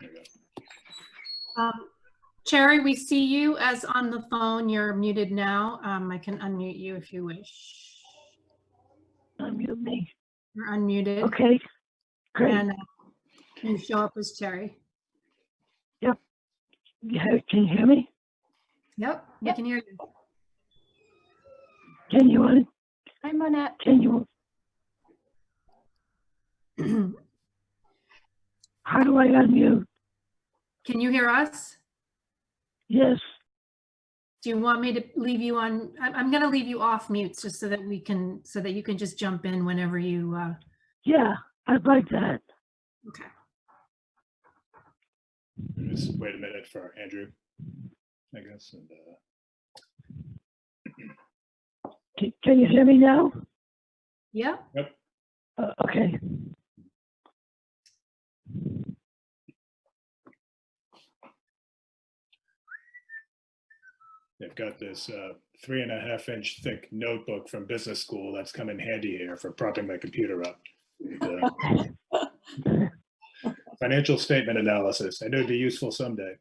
There you go. Um, Cherry, we see you as on the phone. You're muted now. Um, I can unmute you if you wish. Unmute me. You're unmuted. Okay, great. And uh, you show up as Cherry. Yeah, Can you hear me? Yep, we Yep. can hear you. Can you, un- Hi, Monette. can you, how do I unmute? Can you hear us? Yes, Do you want me to leave you on? I'm, I'm going to leave you off mute just so that we can, so that you can just jump in whenever you, uh, yeah, I'd like that. okay. Just wait a minute for Andrew, I guess. and, uh, Can, can you hear me now? Yeah, Uh, okay, They've got this uh, three and a half inch thick notebook from business school that's come in handy here for propping my computer up. Uh, Financial statement analysis. I know it'd be useful someday.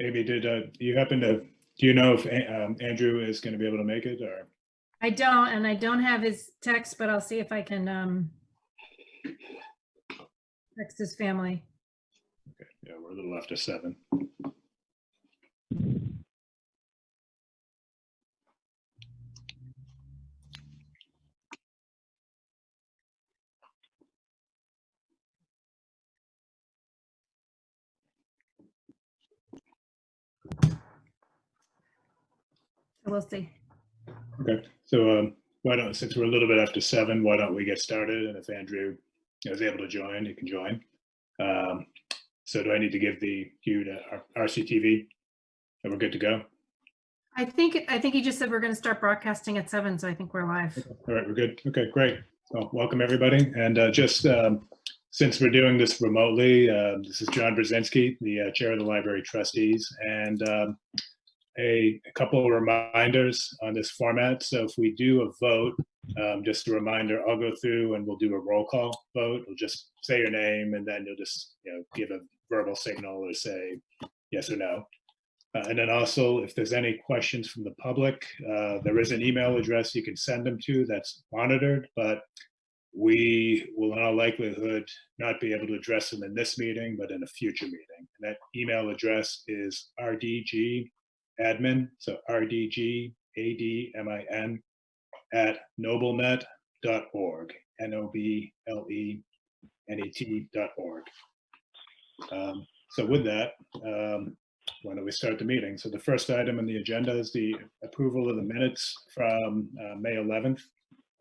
Amy, did uh, you happen to, do you know if um, Andrew is going to be able to make it or? I don't, and I don't have his text, but I'll see if I can, um, text his family. Okay, yeah, we're a little after seven. We'll see. Okay, so um, why don't, since we're a little bit after seven, why don't we get started? And if Andrew is able to join, he can join. Um, So do I need to give the cue to R- RCTV? And we're good to go? I think, I think he just said we're going to start broadcasting at seven, so I think we're live. All right, we're good. Okay, great. Well, welcome, everybody. And uh, just um, since we're doing this remotely, uh, this is John Brzezinski, the uh, Chair of the Library Trustees, and um, a a couple of reminders on this format. So if we do a vote, um, just a reminder, I'll go through and we'll do a roll call vote. We'll just say your name and then you'll just, you know, give a verbal signal or say yes or no. Uh, And then also, if there's any questions from the public, uh, there is an email address you can send them to that's monitored, but we will in all likelihood not be able to address them in this meeting, but in a future meeting. And that email address is rdgadmin, so rdgadmin at noblenet.org, N-O-B-L-E-N-E-T dot org. Um, So with that, um, why don't we start the meeting? So the first item on the agenda is the approval of the minutes from uh, May 11th.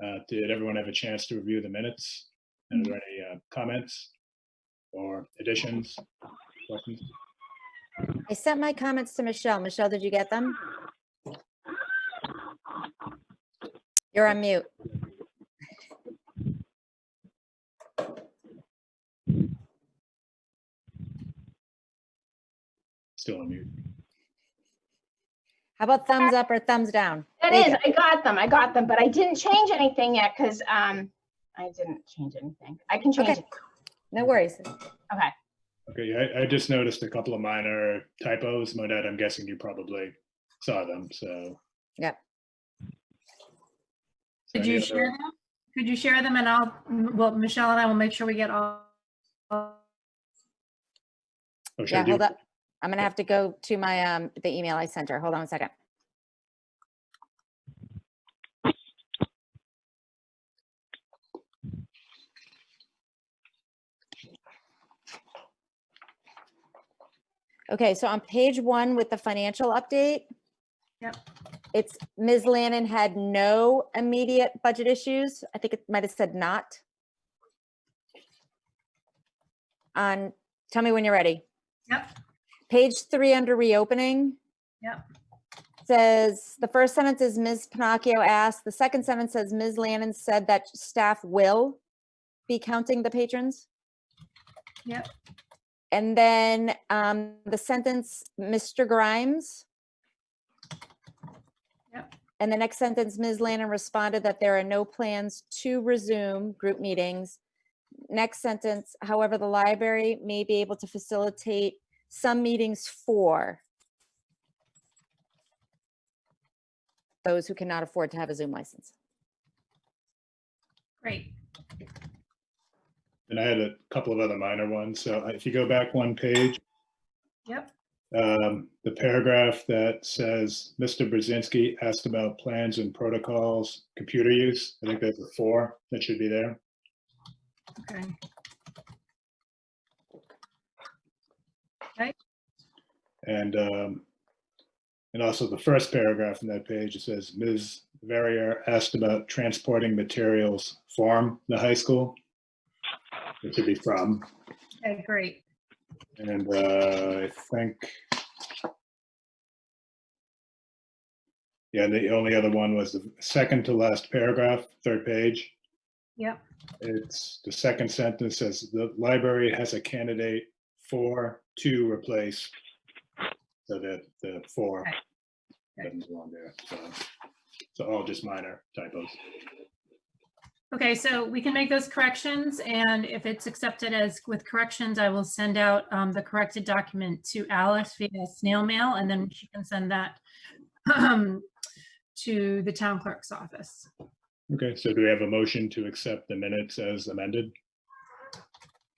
Uh, Did everyone have a chance to review the minutes? And are there any uh, comments or additions, questions? I sent my comments to Michelle. Michelle, did you get them? You're on mute. Still on mute. How about thumbs up or thumbs down? That There you I got them, I got them, but I didn't change anything yet because um, I didn't change anything. I can change Okay. it. No worries. Okay. Okay, I, I just noticed a couple of minor typos. Monette, I'm guessing you probably saw them, so. Yep. So Could you other- share them? Could you share them and I'll, well, Michelle and I will make sure we get all. all- Oh, Yeah, hold up. I'm gonna have to go to my, um, the email I sent her. Hold on a second. Okay, so on page one with the financial update. Yep. It's Ms. Lannon had no immediate budget issues. I think it might have said not. On, tell me when you're ready. Yep, Page three under reopening. Yep. Says, the first sentence is Ms. Panaccio asked, the second sentence says Ms. Lannon said that staff will be counting the patrons. Yep. And then um, the sentence, Mr. Grimes. Yep. And the next sentence, Ms. Lannon responded that there are no plans to resume group meetings. Next sentence, however, the library may be able to facilitate some meetings for those who cannot afford to have a Zoom license. Great. And I had a couple of other minor ones. So if you go back one page, Yep. um, the paragraph that says, Mr. Brzezinski asked about plans and protocols, computer use. I think there's a four that should be there. Okay. And, um, and also the first paragraph in that page, it says, Ms. Verrier asked about transporting materials from the high school. It should be from, Okay, great. and, uh, I think. Yeah, the only other one was the second to last paragraph, third page. Yep. It's, the second sentence says, the library has a candidate for to replace. So that the four Okay. Okay. doesn't belong there, so, so all just minor typos. Okay, so we can make those corrections and if it's accepted as with corrections, I will send out um, the corrected document to Alice via snail mail and then she can send that um, to the town clerk's office. Okay, so do we have a motion to accept the minutes as amended?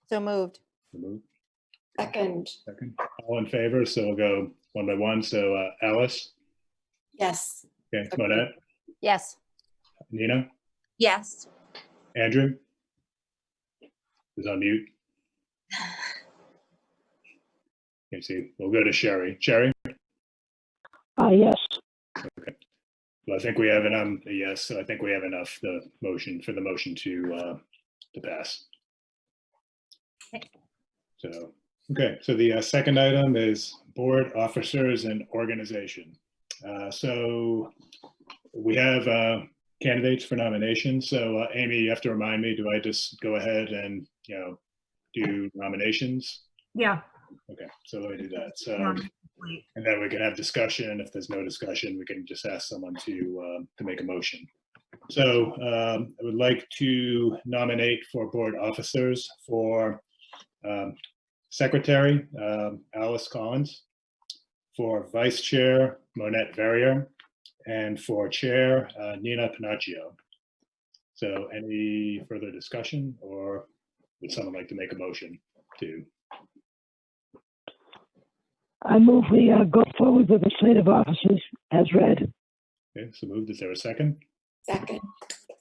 So moved. So moved. Second, Second, all in favor, so we'll go one by one, so uh, Alice, yes. okay, Monette, Yes. Nina, Yes. Andrew? Is on mute. Can't see, we'll go to Sherry. Sherry? Uh, yes, Okay. Well, I think we have an, um, yes, so I think we have enough, the motion, for the motion to, uh, to pass. Okay. So, okay, so the uh, second item is board officers and organization. Uh, so we have, uh, candidates for nominations. So, uh, Amy, you have to remind me, do I just go ahead and, you know, do nominations? Yeah. Okay, so let me do that. So. And then we can have discussion. If there's no discussion, we can just ask someone to, um, to make a motion. So um, I would like to nominate for board officers for um, Secretary um, Alice Collins, for Vice Chair Monette Verrier, and for Chair uh, Nina Panaccio. So any further discussion or would someone like to make a motion to? I move we uh, go forward with the slate of officers as read. Okay, so moved. Is there a second? Second,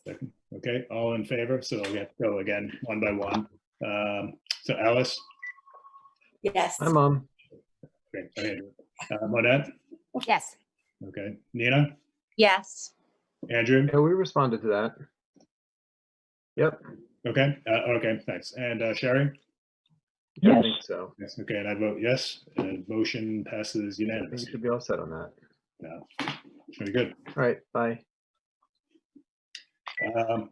Second, okay, all in favor, so we have to go again, one by one. Um, so Alice, yes. Hi, Mom. okay, Andrew. Uh, Monette, Yes. Okay, Nina, Yes. Andrew, Yeah, we responded to that. Yep. okay, uh, okay, thanks, and uh, Sherry? Yeah, I Yes. think so. Yes, okay, and I vote yes, and motion passes unanimously. you should be all set on that. Yeah. Very good. All right, bye. Um,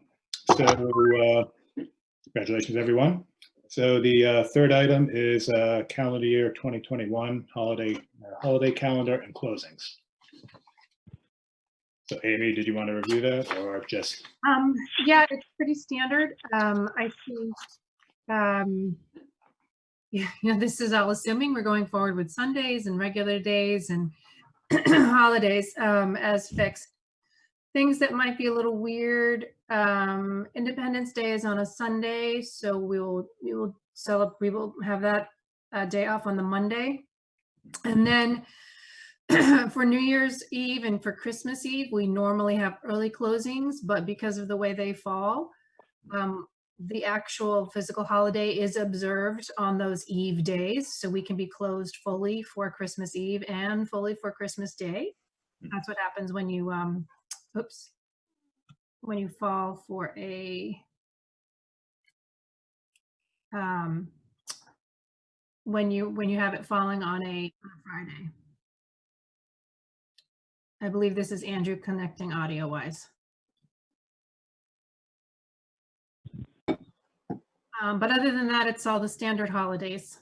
So, uh, congratulations, everyone. So the uh, third item is uh, calendar year 2021 holiday, uh, holiday calendar and closings. So Amy, did you want to review that or just, Um, yeah, it's pretty standard. Um, I see. Um, yeah, you know, this is all assuming we're going forward with Sundays and regular days and holidays, um, as fixed. Things that might be a little weird, um, Independence Day is on a Sunday, so we will, we will celebrate, we will have that, uh, day off on the Monday. And then for New Year's Eve and for Christmas Eve, we normally have early closings, but because of the way they fall, um, the actual physical holiday is observed on those Eve days, so we can be closed fully for Christmas Eve and fully for Christmas Day. That's what happens when you, um, oops, when you fall for a, um, when you, when you have it falling on a on a Friday. I believe this is Andrew connecting audio wise. Um, but other than that, it's all the standard holidays.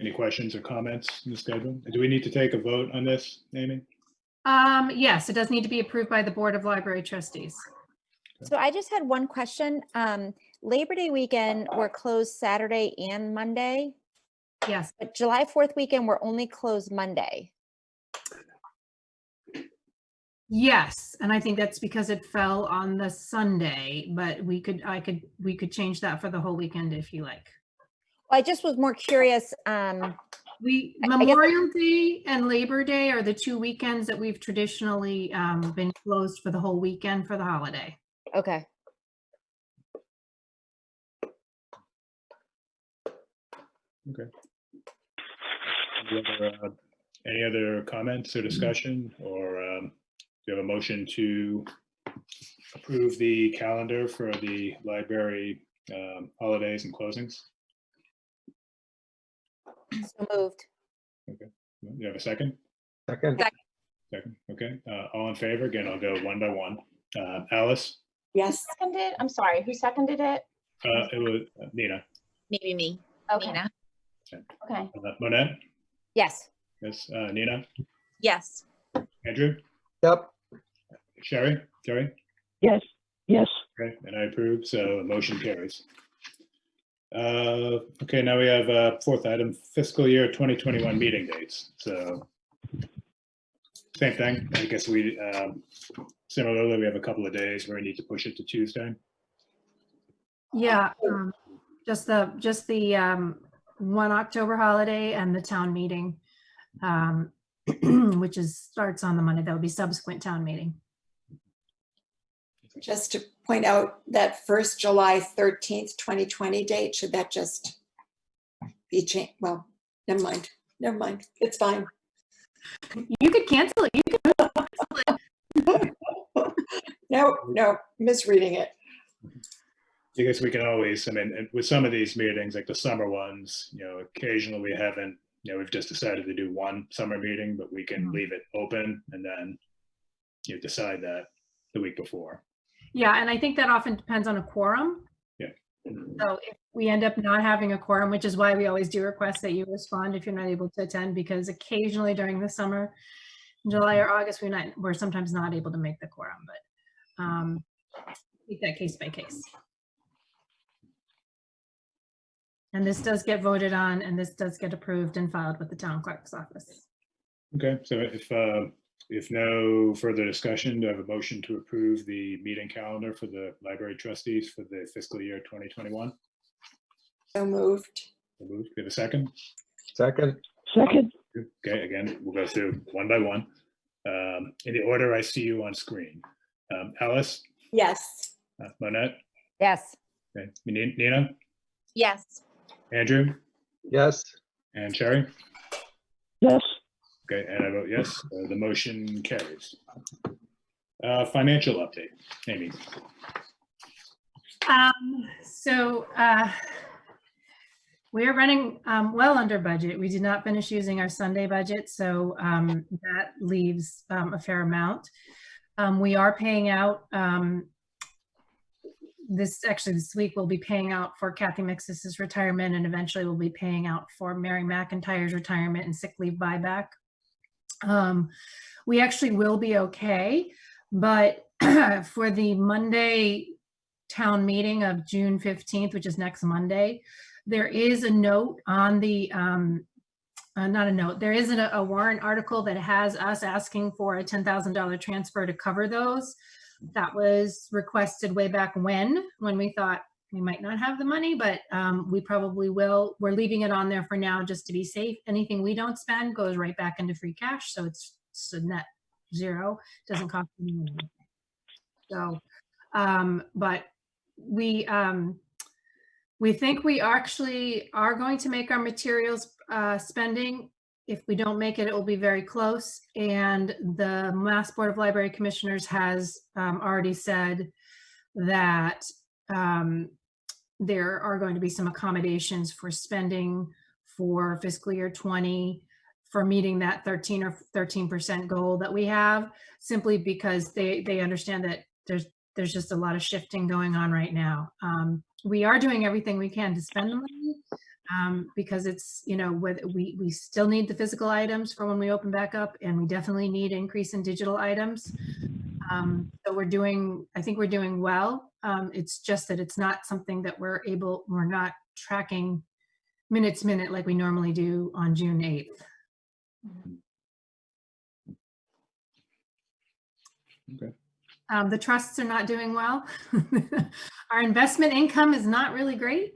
Any questions or comments in the schedule? Do we need to take a vote on this, Amy? Um, yes, it does need to be approved by the Board of Library Trustees. So I just had one question. Um, Labor Day weekend, we're closed Saturday and Monday, Yes, but July 4th weekend, we're only closed Monday. yes, and I think that's because it fell on the Sunday, but we could, I could, we could change that for the whole weekend if you like. I just was more curious, um, We, I- I guess- Memorial Day and Labor Day are the two weekends that we've traditionally um, been closed for the whole weekend for the holiday. Okay. Okay. Any other, uh, Any other comments or discussion, or um, do you have a motion to approve the calendar for the library um, holidays and closings? So moved. Okay. You have a second? Second, Second, okay. Uh, All in favor? Again, I'll go one by one. Uh, Alice? Yes. Seconded, I'm sorry, who seconded it? Uh, It was uh, Nina. Maybe me. Okay, Nina. okay. Uh, Monette? Yes. Yes, uh, Nina? Yes. Andrew? yep, Sherry? Sherry? Yes, yes, Okay, and I approve, so the motion carries. Uh, Okay, now we have uh fourth item, fiscal year 2021 meeting dates. So same thing, I guess we, um, similarly, we have a couple of days where we need to push it to Tuesday. Yeah, um, just the, just the um, one October holiday and the town meeting, um, which is, starts on the Monday. That would be subsequent town meeting. just to point out that first July 13th, 2020 date, should that just be changed? Well, never mind, never mind, it's fine. You could cancel it. You could, No, no, misreading it. I guess we can always, I mean, with some of these meetings, like the summer ones, you know, occasionally we haven't, you know, we've just decided to do one summer meeting, but we can Mhm. leave it open and then you decide that the week before. yeah, and I think that often depends on a quorum. Yeah. So if we end up not having a quorum, which is why we always do request that you respond if you're not able to attend, because occasionally during the summer, July or August, we're not, we're sometimes not able to make the quorum, but um, take that case by case. And this does get voted on and this does get approved and filed with the town clerk's office. Okay, so if, uh, if no further discussion, do I have a motion to approve the meeting calendar for the library trustees for the fiscal year 2021? So moved. So moved. We have a second? second, second, Okay, again, we'll go through one by one. Um, In the order I see you on screen. Um, Alice, Yes, uh, Monette, Yes. okay, Nina, Yes. Andrew, yes, and Sherry? yes, Okay, and I vote yes, uh, the motion carries. Uh, Financial update, Amy. Um, so, uh, we are running, um, well under budget. We did not finish using our Sunday budget, so, um, that leaves, um, a fair amount. Um, we are paying out, um, this, actually this week, we'll be paying out for Kathy Mixis's retirement and eventually we'll be paying out for Mary McIntyre's retirement and sick leave buyback. Um, we actually will be okay, but for the Monday town meeting of June 15th, which is next Monday, there is a note on the, um, uh, not a note, there is a, a warrant article that has us asking for a $10,000 transfer to cover those. That was requested way back when, when we thought we might not have the money, but um, we probably will. We're leaving it on there for now just to be safe. Anything we don't spend goes right back into free cash, so it's, it's a net zero, doesn't cost anyone anything. So, um, but we, um, we think we actually are going to make our materials, uh, spending. If we don't make it, it will be very close. And the Mass Board of Library Commissioners has, um, already said that, um, there are going to be some accommodations for spending for fiscal year 20 for meeting that 13 or 13% goal that we have, simply because they, they understand that there's, there's just a lot of shifting going on right now. Um, we are doing everything we can to spend the money. Um, because it's, you know, whether we, we still need the physical items for when we open back up and we definitely need increase in digital items. Um, so we're doing, I think we're doing well. Um, it's just that it's not something that we're able, we're not tracking minute to minute like we normally do on June 8th. Okay. Um, the trusts are not doing well. Our investment income is not really great,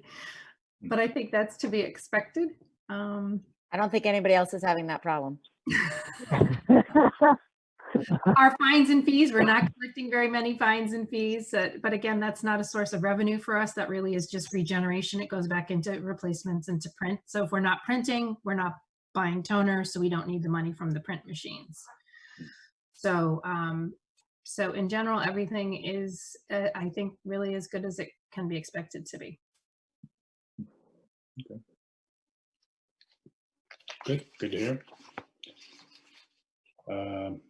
but I think that's to be expected. Um, I don't think anybody else is having that problem. our fines and fees, we're not collecting very many fines and fees, uh, but again, that's not a source of revenue for us. That really is just regeneration. It goes back into replacements into print. So if we're not printing, we're not buying toner, so we don't need the money from the print machines. So, um, so in general, everything is, uh, I think, really as good as it can be expected to be. Good, good to hear. Um,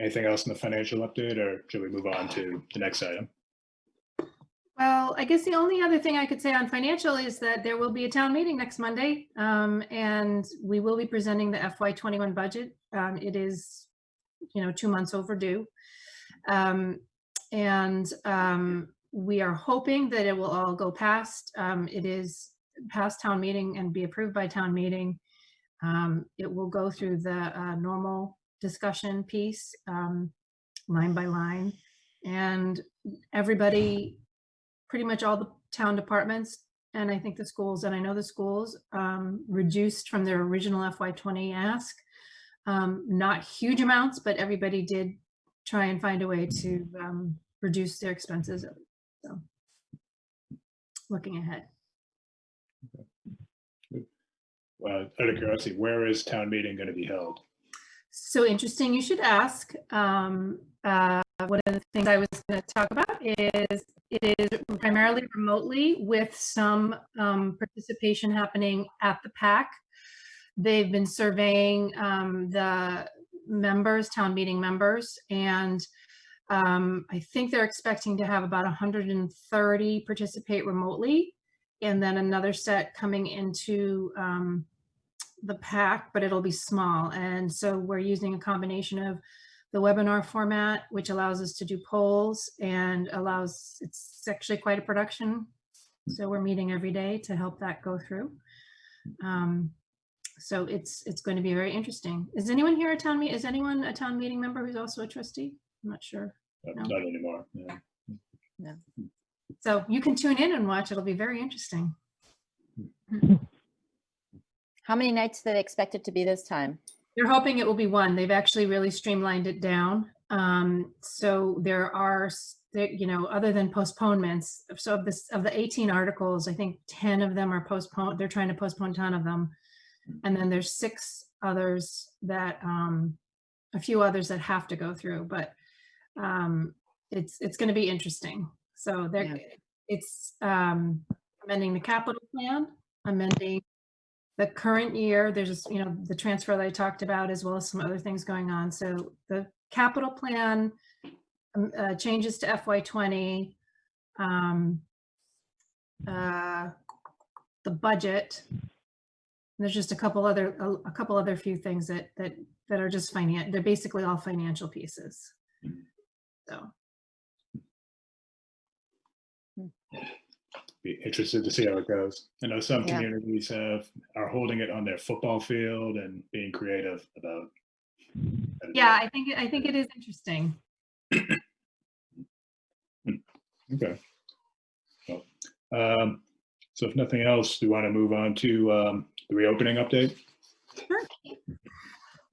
Anything else in the financial update or should we move on to the next item? Well, I guess the only other thing I could say on financial is that there will be a town meeting next Monday. Um, and we will be presenting the FY twenty-one budget. Um, it is, you know, two months overdue. Um, and, um, we are hoping that it will all go past. Um, it is past town meeting and be approved by town meeting. Um, it will go through the, uh, normal discussion piece, um, line by line. And everybody pretty much all the town departments and I think the schools, and I know the schools, um, reduced from their original FY20 ask. Um, not huge amounts, but everybody did try and find a way to um, reduce their expenses. So looking ahead. Well, out of curiosity, where is town meeting going to be held? So interesting, you should ask. Um, uh, one of the things I was going to talk about is it is primarily remotely with some um, participation happening at the PAC. They've been surveying um, the members, town meeting members, and um, I think they're expecting to have about 130 participate remotely, and then another set coming into um, the PAC, but it'll be small. And so we're using a combination of the webinar format, which allows us to do polls and allows, it's actually quite a production. So we're meeting every day to help that go through. Um, so it's, it's going to be very interesting. Is anyone here a town meet? Is anyone a town meeting member who's also a trustee? I'm not sure. Uh, No. Not anymore. yeah. So you can tune in and watch. It'll be very interesting. How many nights do they expect it to be this time? They're hoping it will be one. They've actually really streamlined it down. Um, so there are, you know, other than postponements, so of this, of the 18 articles, I think 10 of them are postponed. They're trying to postpone 10 of them. And then there's six others that, um, a few others that have to go through, but, um, it's, it's going to be interesting. So Yeah. it's, um, amending the capital plan, amending the current year, there's, you know, the transfer that I talked about, as well as some other things going on. So the capital plan um, uh, changes to FY twenty. um, uh, The budget. There's just a couple other, a a couple other few things that, that, that are just finan, they're basically all financial pieces. So, Be interested to see how it goes. I know some Yeah. communities have, are holding it on their football field and being creative about. how to do yeah. I think, I think it is interesting. Okay. Well, um, So if nothing else, we want to move on to um, the reopening update? Sure.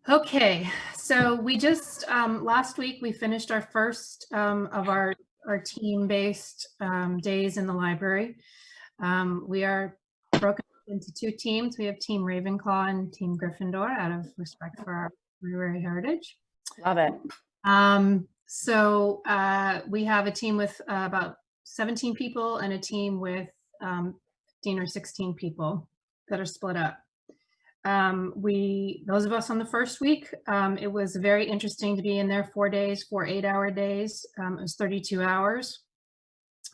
Okay, so we just, um, last week, we finished our first, um, of our, our team-based, um, days in the library. Um, we are broken up into two teams. We have Team Ravenclaw and Team Gryffindor out of respect for our library heritage. Love it. Um, so, uh, we have a team with uh, about 17 people and a team with, um, 15 or 16 people that are split up. Um, we, those of us on the first week, um, it was very interesting to be in there four days, four eight hour days. Um, it was 32 hours.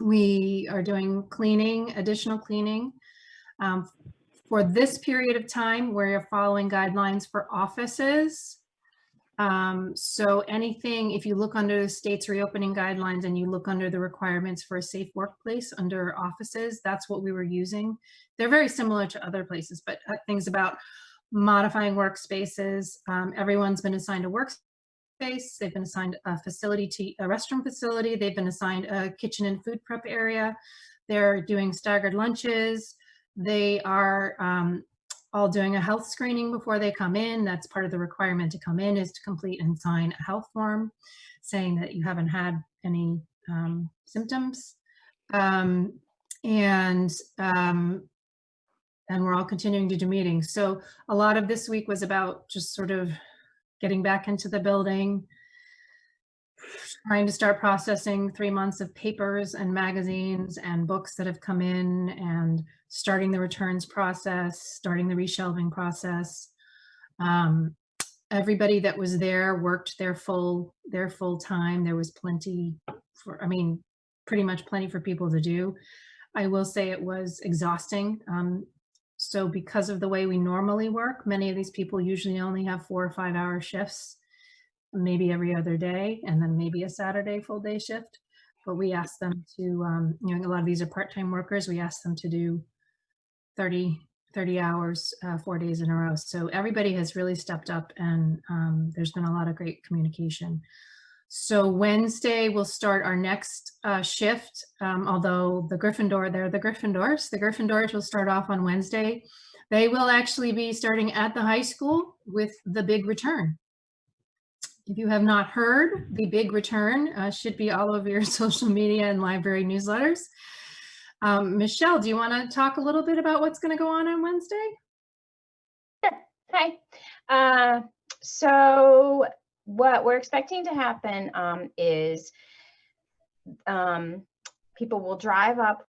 we are doing cleaning, additional cleaning. Um, for this period of time, we're following guidelines for offices. Um, so anything, if you look under the state's reopening guidelines and you look under the requirements for a safe workplace under offices, that's what we were using. They're very similar to other places, but uh, things about modifying workspaces. Um, everyone's been assigned a workspace. They've been assigned a facility to a restroom facility. They've been assigned a kitchen and food prep area. They're doing staggered lunches. They are um, all doing a health screening before they come in. That's part of the requirement to come in is to complete and sign a health form saying that you haven't had any um, symptoms. Um, and um, and we're all continuing to do meetings. So a lot of this week was about just sort of getting back into the building, trying to start processing three months of papers and magazines and books that have come in and starting the returns process, starting the reshelving process. Um, everybody that was there worked their full their full time. There was plenty for, I mean, pretty much plenty for people to do. I will say it was exhausting. Um, so because of the way we normally work, many of these people usually only have four or five hour shifts, maybe every other day, and then maybe a Saturday full day shift. But we ask them to, um, you know, a lot of these are part-time workers. We ask them to do 30, 30 hours, uh, four days in a row. So everybody has really stepped up and um, there's been a lot of great communication. So Wednesday we'll start our next uh, shift, um, although the Gryffindor, they're the Gryffindors. The Gryffindors will start off on Wednesday. They will actually be starting at the high school with the big return. If you have not heard, the big return uh, should be all over your social media and library newsletters. Um, Michelle, do you want to talk a little bit about what's going to go on on Wednesday? Sure. Hi. Uh, so what we're expecting to happen um, is um, people will drive up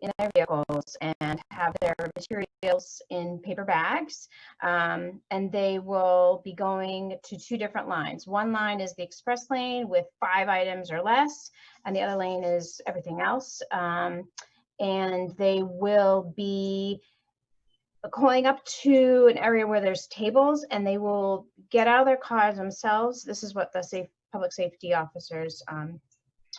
in their vehicles and have their materials in paper bags. Um, and they will be going to two different lines. One line is the express lane with five items or less, and the other lane is everything else. Um, and they will be going up to an area where there's tables and they will get out of their cars themselves. This is what the safe public safety officers um,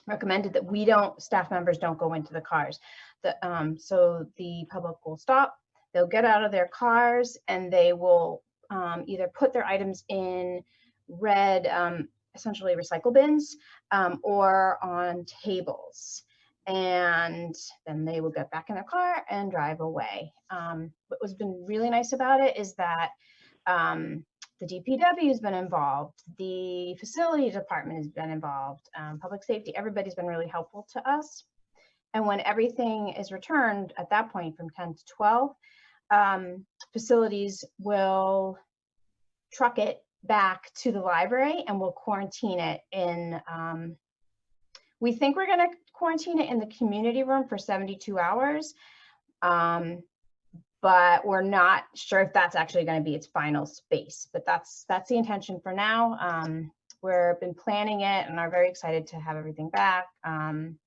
recommended that we don't, staff members don't go into the cars. The, um, so the public will stop, they'll get out of their cars and they will um, either put their items in red, um, essentially recycle bins um, or on tables and then they will get back in their car and drive away. Um, what has been really nice about it is that um, the DPW has been involved, the facility department has been involved, um, public safety, everybody's been really helpful to us. And when everything is returned at that point from 10 to 12, um, facilities will truck it back to the library and we'll quarantine it in um, we think we're going to quarantine it in the community room for 72 hours. Um, but we're not sure if that's actually going to be its final space. But that's that's the intention for now. Um, we've been planning it and are very excited to have everything back um,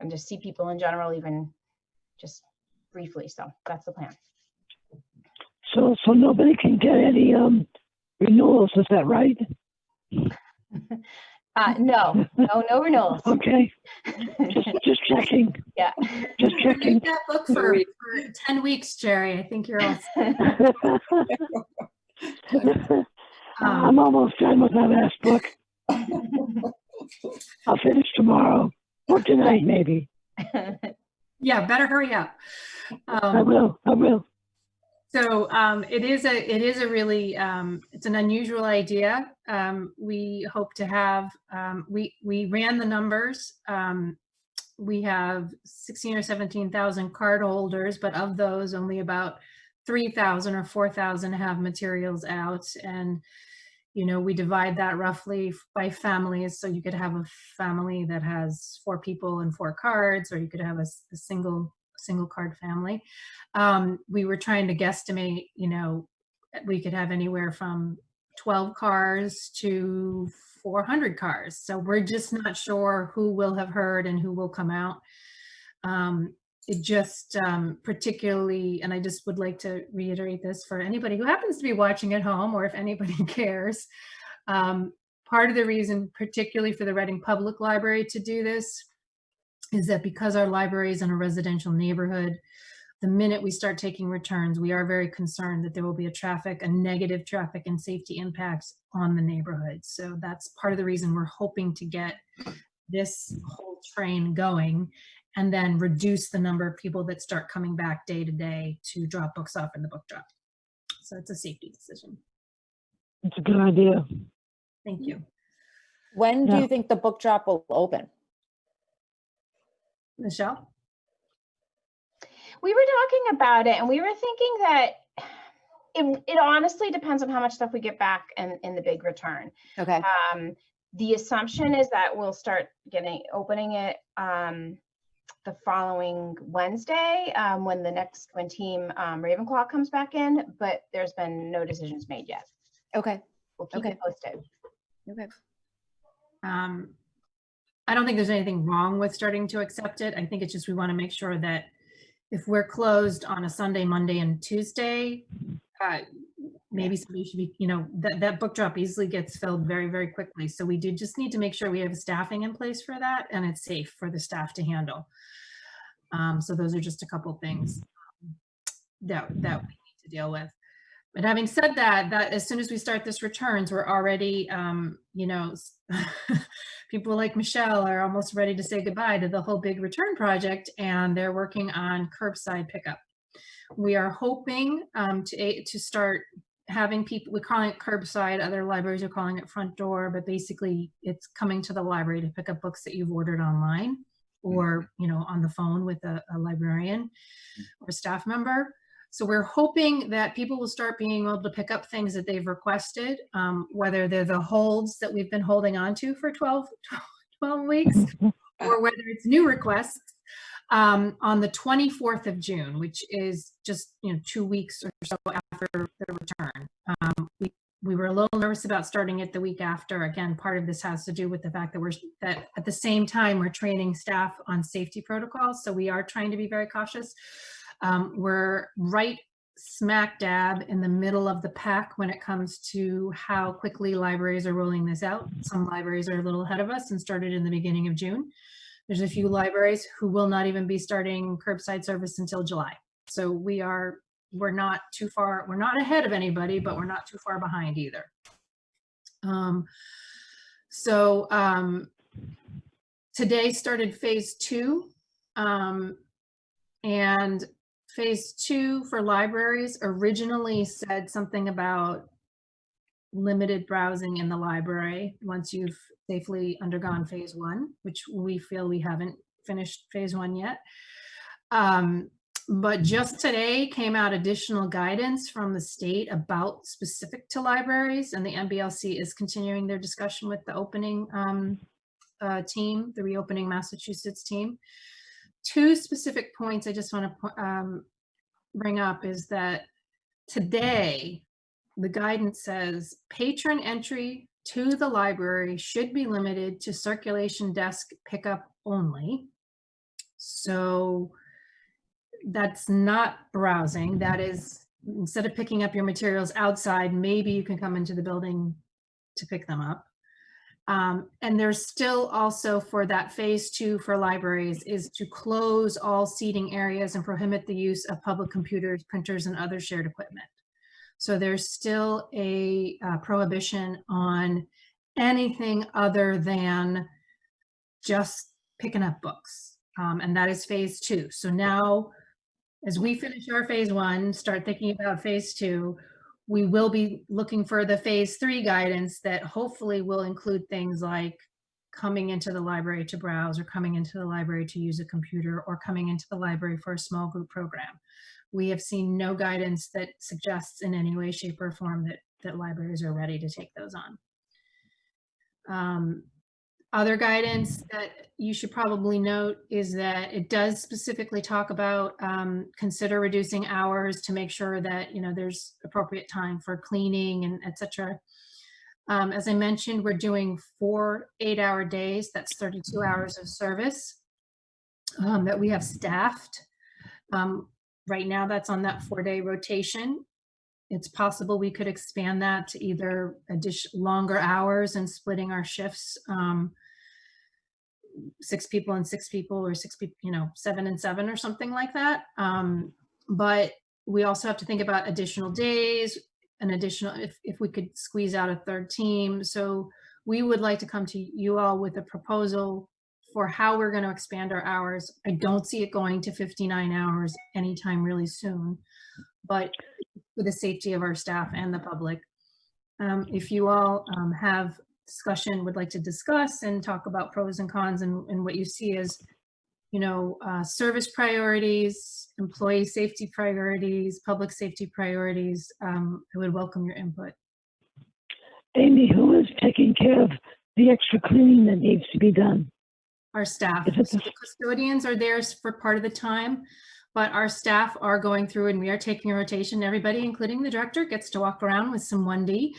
and just see people in general, even just briefly. So that's the plan. So, so nobody can get any um, renewals, is that right? Uh, no, no, no renewals. Okay, just, just checking, Yeah. just checking. Read that book for, for 10 weeks, Jerry. I think you're all um, I'm almost done with my last book. I'll finish tomorrow or tonight, maybe. Yeah, better hurry up. I Um, will, I will. So um, it is a it is a really um, it's an unusual idea. Um, we hope to have um, we we ran the numbers. Um, we have 16 or 17,000 card holders, but of those, only about 3,000 or 4,000 have materials out. And you know we divide that roughly by families. So you could have a family that has four people and four cards, or you could have a single single card family um, we were trying to guesstimate, you know, we could have anywhere from 12 cars to 400 cars. So we're just not sure who will have heard and who will come out. Um, it just um, particularly, and I just would like to reiterate this for anybody who happens to be watching at home or if anybody cares. Um, part of the reason, particularly for the Reading Public Library to do this, is that because our library is in a residential neighborhood, the minute we start taking returns, we are very concerned that there will be a traffic, a negative traffic and safety impacts on the neighborhood. So that's part of the reason we're hoping to get this whole train going and then reduce the number of people that start coming back day to day to drop books off in the book drop. So it's a safety decision. It's a good idea. Thank you. When do you think the book drop will open? Michelle? We were talking about it and we were thinking that it, it honestly depends on how much stuff we get back in, in the big return. Okay, Um, the assumption is that we'll start getting, opening it, um, the following Wednesday, um, when the next, when team, um, Ravenclaw comes back in, but there's been no decisions made yet. okay, We'll keep Okay. posted. okay. Um, I don't think there's anything wrong with starting to accept it. I think it's just we want to make sure that if we're closed on a Sunday, Monday, and Tuesday, uh, maybe somebody should be, you know, that, that book drop easily gets filled very, very quickly. So we do just need to make sure we have staffing in place for that and it's safe for the staff to handle. Um, so those are just a couple things um, that, that we need to deal with. But having said that, that as soon as we start this returns, we're already, um, you know, people like Michelle are almost ready to say goodbye to the whole big return project and they're working on curbside pickup. We are hoping um, to, to start having people, we're calling it curbside, other libraries are calling it front door, but basically it's coming to the library to pick up books that you've ordered online or, you know, on the phone with a, a librarian or staff member. So we're hoping that people will start being able to pick up things that they've requested, um, whether they're the holds that we've been holding on to for 12, 12 weeks, or whether it's new requests um, on the 24th of June, which is just, you know, two weeks or so after the return. Um, we, we were a little nervous about starting it the week after. Again, part of this has to do with the fact that we're, that at the same time, we're training staff on safety protocols. So we are trying to be very cautious. Um, we're right smack dab in the middle of the pack when it comes to how quickly libraries are rolling this out. Some libraries are a little ahead of us and started in the beginning of June. There's a few libraries who will not even be starting curbside service until July. So we are, we're not too far, we're not ahead of anybody, but we're not too far behind either. Um, so um, today started phase two. Um, and phase two for libraries originally said something about limited browsing in the library once you've safely undergone phase one, which we feel we haven't finished phase one yet. Um, but just today came out additional guidance from the state about specific to libraries and the MBLC is continuing their discussion with the opening um, uh, team, the reopening Massachusetts team two specific points I just want to um, bring up is that today, the guidance says patron entry to the library should be limited to circulation desk pickup only. So that's not browsing. That is, instead of picking up your materials outside, maybe you can come into the building to pick them up. Um, and there's still also for that phase two for libraries is to close all seating areas and prohibit the use of public computers, printers, and other shared equipment. So there's still a uh, prohibition on anything other than just picking up books. Um, and that is phase two. So now, as we finish our phase one, start thinking about phase two, we will be looking for the phase three guidance that hopefully will include things like coming into the library to browse or coming into the library to use a computer or coming into the library for a small group program. We have seen no guidance that suggests in any way, shape or form that, that libraries are ready to take those on. Um, other guidance that you should probably note is that it does specifically talk about um, consider reducing hours to make sure that, you know, there's appropriate time for cleaning and et cetera. Um, as I mentioned, we're doing four eight-hour days. That's 32 hours of service um, that we have staffed. Um, right now, that's on that four-day rotation. It's possible we could expand that to either addition, longer hours and splitting our shifts. Um, six people and six people or six people, you know, seven and seven or something like that. Um, but we also have to think about additional days, an additional, if, if we could squeeze out a third team. So we would like to come to you all with a proposal for how we're going to expand our hours. I don't see it going to 59 hours anytime really soon, but for the safety of our staff and the public. Um, if you all um, have discussion, would like to discuss and talk about pros and cons and, and what you see as, you know, uh, service priorities, employee safety priorities, public safety priorities, um, I would welcome your input. Amy, who is taking care of the extra cleaning that needs to be done? Our staff, so the- custodians are there for part of the time, but our staff are going through and we are taking a rotation. Everybody, including the director, gets to walk around with some 1D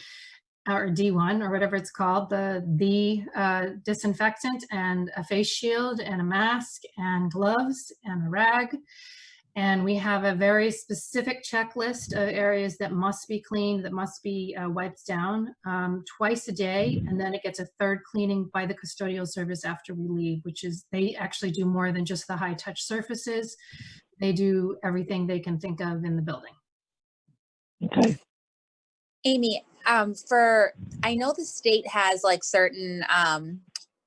or D1 or whatever it's called, the, the uh, disinfectant and a face shield and a mask and gloves and a rag. And we have a very specific checklist of areas that must be cleaned, that must be uh, wiped down um, twice a day. And then it gets a third cleaning by the custodial service after we leave, which is they actually do more than just the high touch surfaces. They do everything they can think of in the building. Okay, Amy, um, for, I know the state has like certain, um,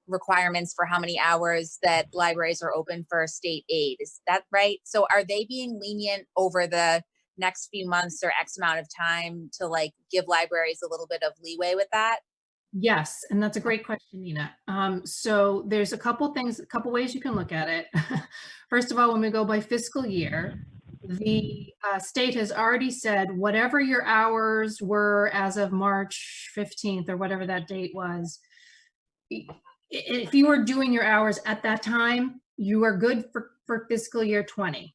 requirements for how many hours that libraries are open for state aid. Is that right? So are they being lenient over the next few months or X amount of time to like give libraries a little bit of leeway with that? Yes, and that's a great question, Nina. Um, so there's a couple things, a couple ways you can look at it. First of all, when we go by fiscal year, the uh, state has already said whatever your hours were as of March 15th or whatever that date was, if you were doing your hours at that time, you are good for, for fiscal year 20.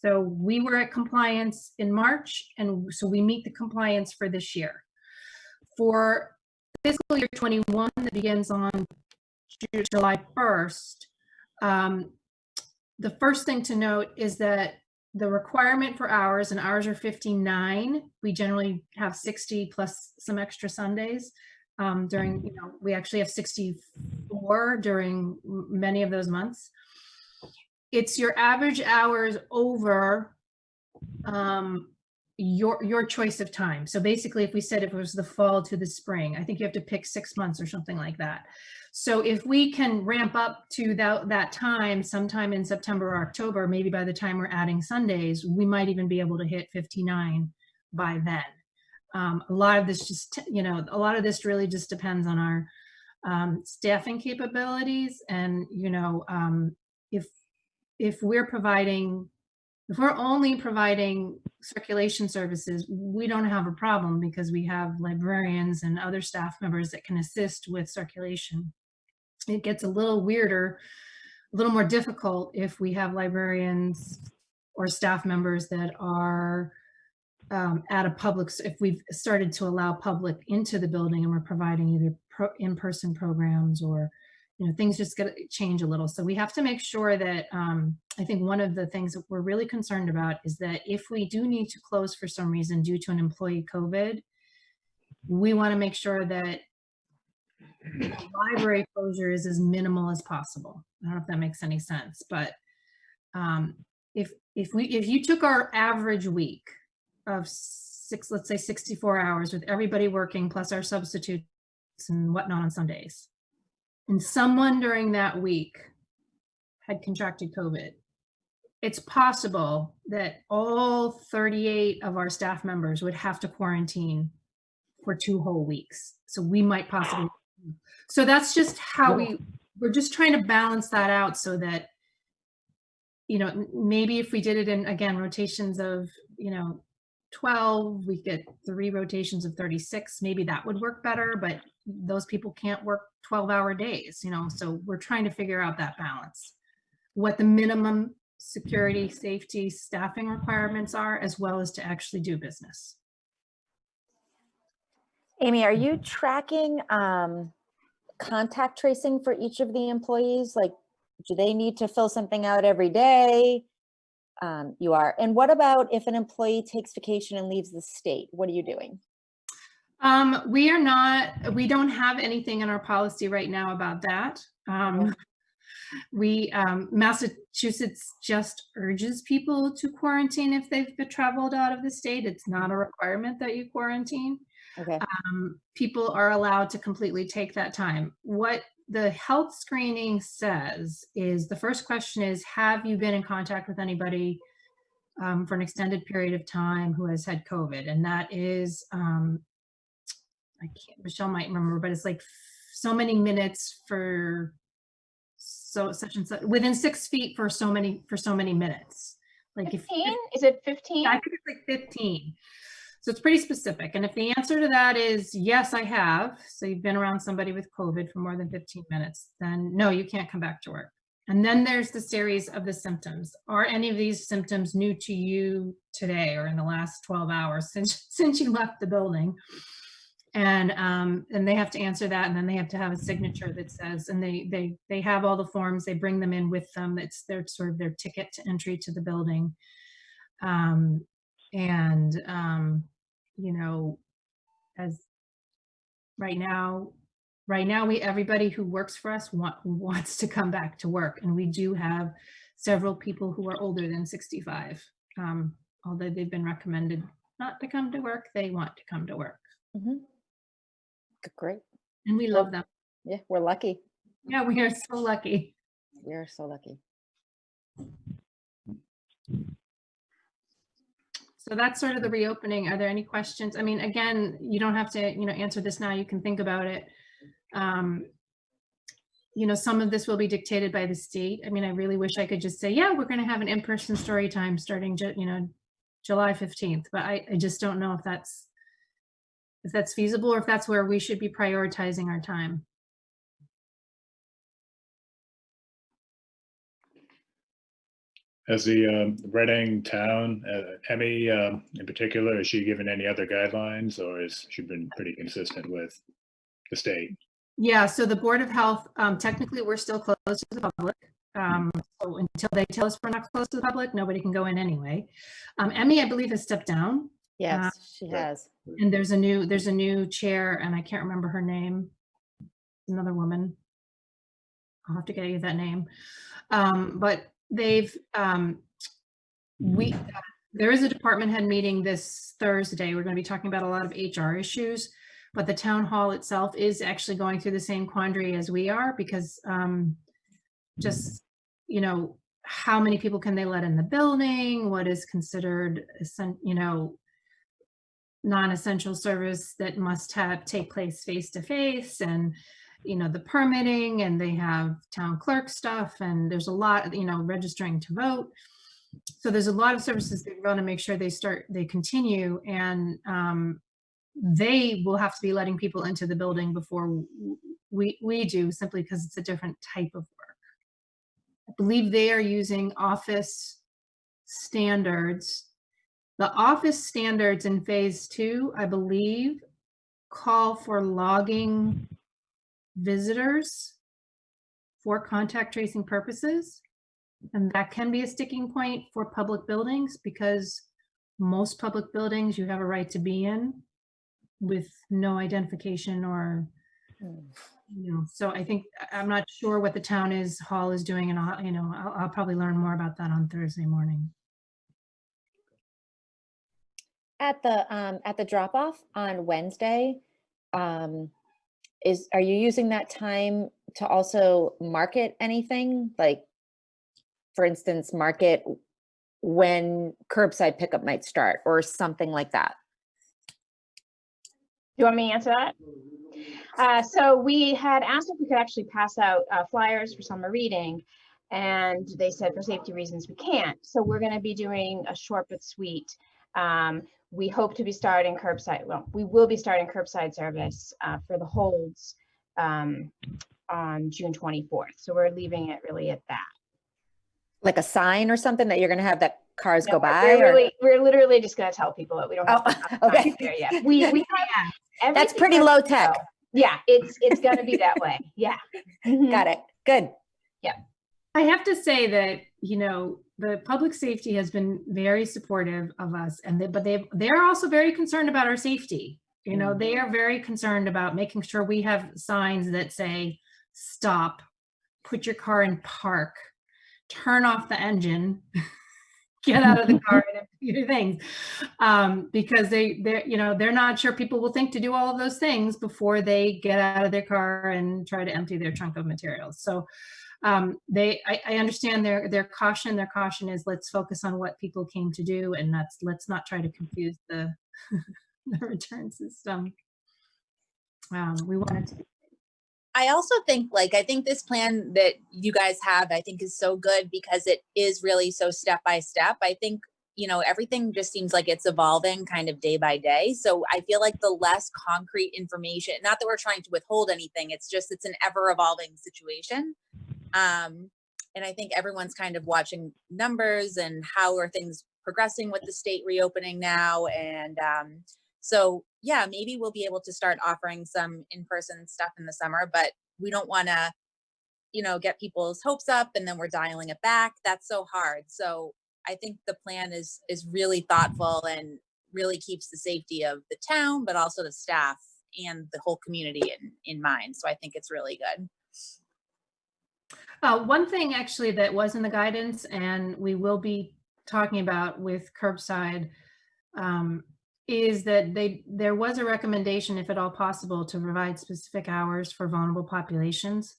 So we were at compliance in March, and so we meet the compliance for this year. For fiscal year 21 that begins on July 1st, um, the first thing to note is that the requirement for hours, and hours are 59, we generally have 60 plus some extra Sundays. Um, during, you know, we actually have 64 during many of those months. It's your average hours over um, your your choice of time. So basically, if we said if it was the fall to the spring, I think you have to pick six months or something like that. So if we can ramp up to that that time sometime in September or October, maybe by the time we're adding Sundays, we might even be able to hit 59 by then. Um, a lot of this just, you know, a lot of this really just depends on our um, staffing capabilities and, you know, um, if if we're providing if we're only providing circulation services, we don't have a problem because we have librarians and other staff members that can assist with circulation. It gets a little weirder, a little more difficult if we have librarians or staff members that are um, at a public, if we've started to allow public into the building and we're providing either pro- in-person programs or you know, things just to change a little. So we have to make sure that um, I think one of the things that we're really concerned about is that if we do need to close for some reason due to an employee COVID, we want to make sure that library closure is as minimal as possible. I don't know if that makes any sense, but um, if if we if you took our average week of six, let's say 64 hours with everybody working plus our substitutes and whatnot on Sundays, and someone during that week had contracted COVID, it's possible that all 38 of our staff members would have to quarantine for two whole weeks. So we might possibly, so that's just how we, we're just trying to balance that out so that, you know, maybe if we did it in, again, rotations of, you know, 12, we get three rotations of 36, maybe that would work better, but those people can't work 12 hour days, you know, so we're trying to figure out that balance. What the minimum security, safety, staffing requirements are, as well as to actually do business. Amy, are you tracking um, contact tracing for each of the employees? Like, do they need to fill something out every day? Um, You are. And what about if an employee takes vacation and leaves the state? What are you doing? Um, we are not, we don't have anything in our policy right now about that. Um, we, um, Massachusetts just urges people to quarantine if they've traveled out of the state. It's not a requirement that you quarantine. Okay, um, people are allowed to completely take that time. What the health screening says is the first question is, have you been in contact with anybody um, for an extended period of time who has had COVID? And that is, um, I can't, Michelle might remember, but it's like so many minutes for so such and such within six feet for so many for so many minutes. Like if 15? Is it 15? I think it's like 15. So it's pretty specific. And if the answer to that is yes, I have, so you've been around somebody with COVID for more than 15 minutes, then no, you can't come back to work. And then there's the series of the symptoms. Are any of these symptoms new to you today or in the last 12 hours since since you left the building? And um, and they have to answer that, and then they have to have a signature that says, and they they they have all the forms. They bring them in with them. It's their sort of their ticket to entry to the building. Um, and um, you know, as right now, right now we everybody who works for us want, wants to come back to work, and we do have several people who are older than 65. Um, although they've been recommended not to come to work, they want to come to work, Mhm. G- great. and we love them. Yeah, we're lucky. Yeah, we are so lucky. We are so lucky. So that's sort of the reopening. Are there any questions? I mean, again, you don't have to, you know, answer this now. You can think about it. Um, you know, some of this will be dictated by the state. I mean, I really wish I could just say, yeah, we're going to have an in-person story time starting, you know, July 15th, but I, I just don't know if that's if that's feasible or if that's where we should be prioritizing our time. As the um, Reading town, uh, Emmy um, in particular, has she given any other guidelines or has she been pretty consistent with the state? Yeah, so the Board of Health, um, technically, we're still closed to the public. Um, so until they tell us we're not closed to the public, nobody can go in anyway. Um, Emmy, I believe, has stepped down Yes, she right. has. and there's a new, there's a new chair and I can't remember her name. Another woman. I'll have to get you that name. Um, but they've, um, we, there is a department head meeting this Thursday. We're going to be talking about a lot of HR issues. But the town hall itself is actually going through the same quandary as we are because um, just, you know, how many people can they let in the building? What is considered, essen- you know, non-essential service that must have take place face to face and you know the permitting and they have town clerk stuff and there's a lot you know registering to vote. So there's a lot of services they want to make sure they start they continue and um, they will have to be letting people into the building before we we do simply because it's a different type of work. I believe they are using office standards the office standards in phase two, I believe, call for logging visitors for contact tracing purposes. And that can be a sticking point for public buildings because most public buildings you have a right to be in with no identification or, you know, so I think, I'm not sure what the town is, hall is doing and I'll, you know, I'll, I'll probably learn more about that on Thursday morning. At the, um, at the drop off on Wednesday, um, is, are you using that time to also market anything? Like, for instance, market when curbside pickup might start or something like that? Do you want me to answer that? Uh, so we had asked if we could actually pass out uh, flyers for summer reading. And they said for safety reasons, we can't. So we're gonna be doing a short but sweet. Um, we hope to be starting curbside, well, we will be starting curbside service uh, for the holds um, on June 24th. So we're leaving it really at that. Like a sign or something that you're gonna have that cars No, go by? We're or- really, we're literally just gonna tell people that we don't have Oh, okay. time there yet. We, we have. That's pretty low tech. go. Yeah, it's, it's gonna be that way. Yeah. Got it. Good. Yeah. I have to say that, you know, the public safety has been very supportive of us and they, but they, they're also very concerned about our safety. You know, they are very concerned about making sure we have signs that say, stop, put your car in park, turn off the engine, get out of the car and empty your things. Um, because they, they're, you know, they're not sure people will think to do all of those things before they get out of their car and try to empty their trunk of materials. So, um, they, I, I understand their, their caution. Their caution is let's focus on what people came to do and that's, let's not try to confuse the, the return system. Um, we wanted to, I also think like I think this plan that you guys have I think is so good because it is really so step by step. I think you know everything just seems like it's evolving kind of day by day. So I feel like the less concrete information, not that we're trying to withhold anything, it's just it's an ever evolving situation. Um and I think everyone's kind of watching numbers and how are things progressing with the state reopening now and um so yeah, maybe we'll be able to start offering some in-person stuff in the summer, but we don't want to, you know, get people's hopes up and then we're dialing it back. That's so hard. So I think the plan is is really thoughtful and really keeps the safety of the town, but also the staff and the whole community in in mind. So I think it's really good. Uh, one thing actually that was in the guidance and we will be talking about with curbside um, is that they, there was a recommendation, if at all possible, to provide specific hours for vulnerable populations.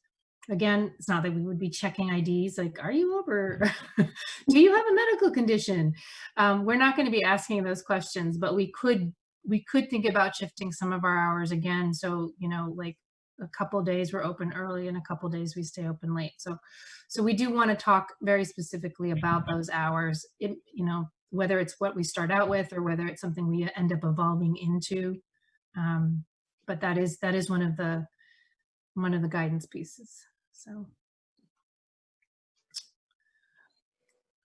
Again, it's not that we would be checking IDs, like, are you over? Do you have a medical condition? Um, we're not going to be asking those questions, but we could, we could think about shifting some of our hours again. So, you know, like a couple days we're open early and a couple days we stay open late. So, so we do want to talk very specifically about those hours, it, you know, whether it's what we start out with or whether it's something we end up evolving into. Um, but that is, that is one of the, one of the guidance pieces. So.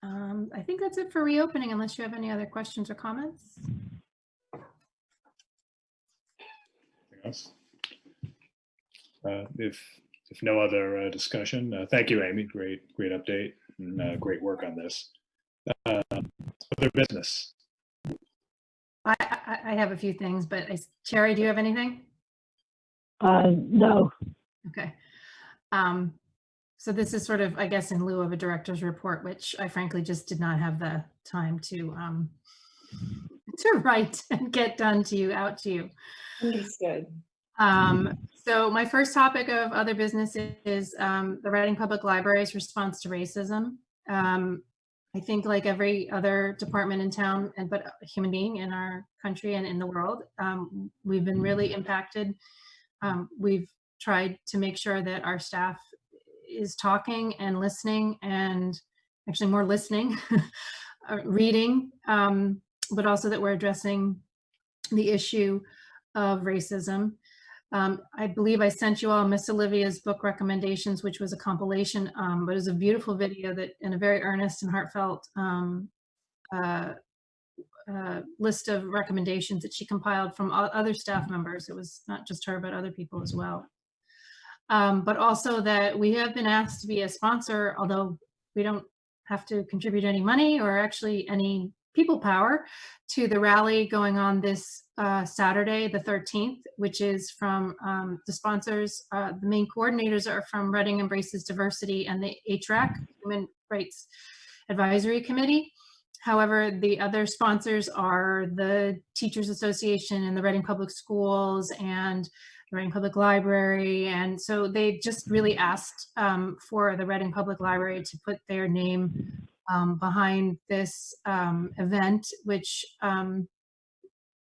Um, I think that's it for reopening unless you have any other questions or comments. Uh, If, if no other uh, discussion, uh, thank you, Amy. Great, great update and uh, great work on this. Uh, Other business? I, I, I have a few things, but I, Cherry, do you have anything? Uh, no, Okay. Um, so this is sort of, I guess, in lieu of a director's report, which I frankly just did not have the time to, um, to write and get done to you, out to you. Understood. Um, so my first topic of other business is, um, the Reading Public Library's response to racism. Um, I think like every other department in town and but human being in our country and in the world, um, we've been really impacted. Um, we've tried to make sure that our staff is talking and listening and actually more listening, uh, reading, um, but also that we're addressing the issue of racism. Um, I believe I sent you all Miss Olivia's book recommendations, which was a compilation, um, but it was a beautiful video that in a very earnest and heartfelt um, uh, uh, list of recommendations that she compiled from other staff members. It was not just her, but other people as well. Um, but also that we have been asked to be a sponsor, although we don't have to contribute any money or actually any people power to the rally going on this uh, Saturday, the 13th, which is from um, the sponsors. Uh, the main coordinators are from Reading Embraces Diversity and the HRAC, Human Rights Advisory Committee. However, the other sponsors are the Teachers Association and the Reading Public Schools and the Reading Public Library. And so they just really asked um, for the Reading Public Library to put their name um, behind this um, event, which, um,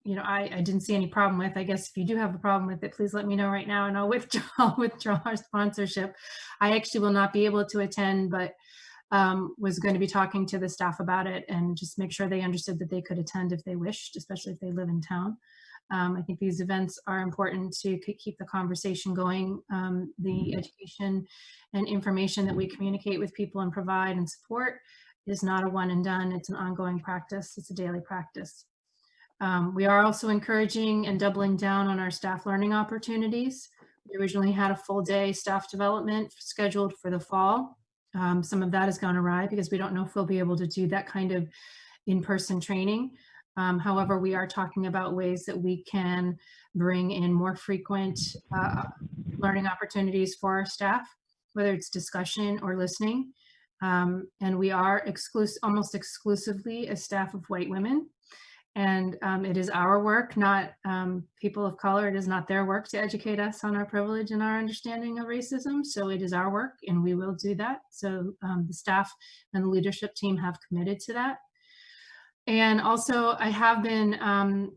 you know, I, I didn't see any problem with. I guess if you do have a problem with it, please let me know right now and I'll withdraw, I'll withdraw our sponsorship. I actually will not be able to attend, but um, was going to be talking to the staff about it and just make sure they understood that they could attend if they wished, especially if they live in town. Um, I think these events are important to keep the conversation going. Um, the education and information that we communicate with people and provide and support is not a one and done. It's an ongoing practice. It's a daily practice. Um, we are also encouraging and doubling down on our staff learning opportunities. We originally had a full day staff development scheduled for the fall. Um, some of that has gone awry because we don't know if we'll be able to do that kind of in-person training. Um, however, we are talking about ways that we can bring in more frequent uh, learning opportunities for our staff, whether it's discussion or listening. Um, and we are almost exclusively a staff of white women. And um, it is our work, not um, people of color. It is not their work to educate us on our privilege and our understanding of racism. So it is our work and we will do that. So um, the staff and the leadership team have committed to that. And also I have been um,